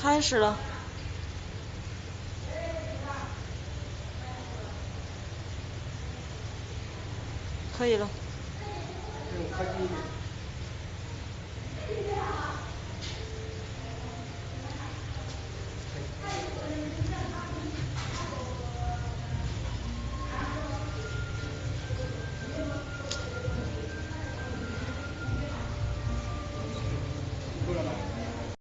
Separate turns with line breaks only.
开始了。可以了。